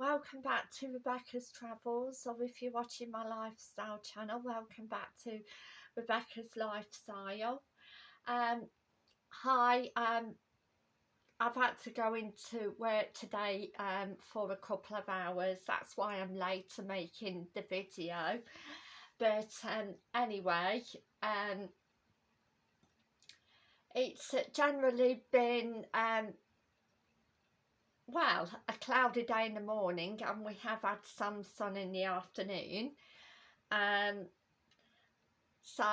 welcome back to Rebecca's Travels. Or if you're watching my lifestyle channel welcome back to Rebecca's Lifestyle. Um, hi um, I've had to go into work today um, for a couple of hours. That's why I'm late to making the video. But um, anyway um, it's generally been um, well, a cloudy day in the morning and we have had some sun in the afternoon. Um, so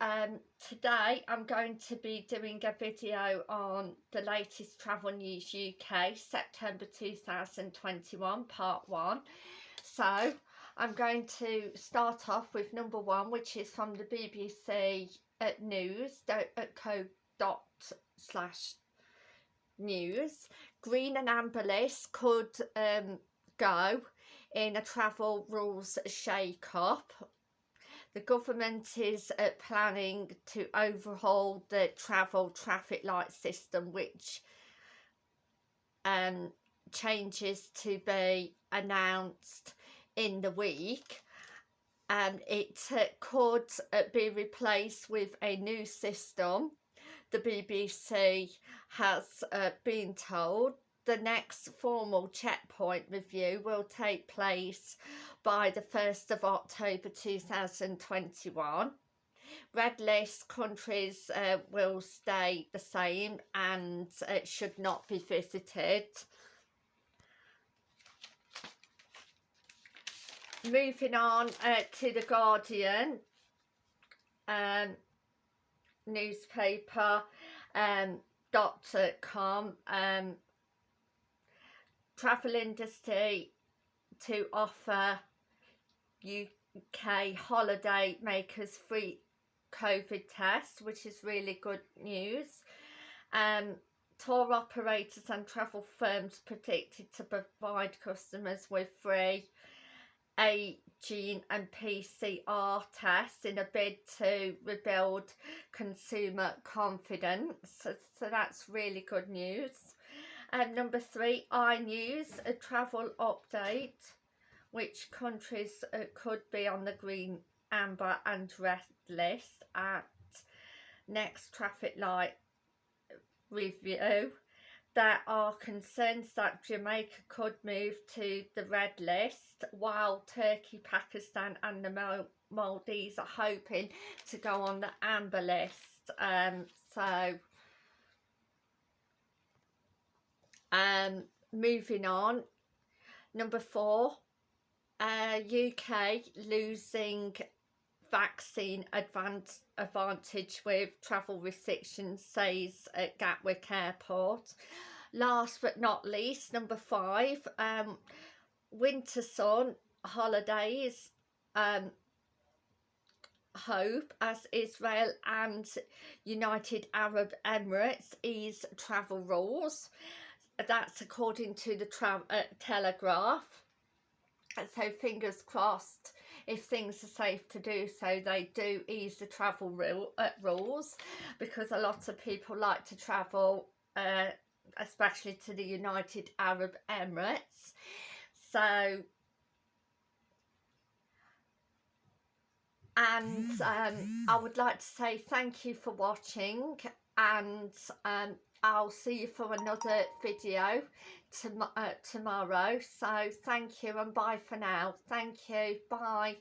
um, today I'm going to be doing a video on the latest Travel News UK September 2021 part 1. So I'm going to start off with number one which is from the BBC at news news, green and amber list could um, go in a travel rules shake-up. The government is uh, planning to overhaul the travel traffic light system which um, changes to be announced in the week and it uh, could uh, be replaced with a new system the BBC has uh, been told the next formal checkpoint review will take place by the 1st of October 2021. Red list countries uh, will stay the same and it should not be visited. Moving on uh, to The Guardian. Um, newspaper um, com um, travel industry to offer UK holiday makers free COVID test which is really good news. Um, tour operators and travel firms predicted to provide customers with free a gene and PCR tests in a bid to rebuild consumer confidence. So, so that's really good news. And number three, iNews, a travel update. Which countries uh, could be on the green, amber and red list at next traffic light review there are concerns that Jamaica could move to the red list while Turkey, Pakistan and the Maldives are hoping to go on the amber list. Um, so, um, moving on, number four, uh, UK losing vaccine advance, advantage with travel restrictions says at Gatwick Airport. Last but not least, number five, um, Winter Sun holidays um, hope as Israel and United Arab Emirates ease travel rules. That's according to the uh, Telegraph. So fingers crossed if things are safe to do so they do ease the travel rule, uh, rules because a lot of people like to travel uh, especially to the United Arab Emirates. So and um, I would like to say thank you for watching and um, I'll see you for another video tom uh, tomorrow. So thank you and bye for now. Thank you. Bye.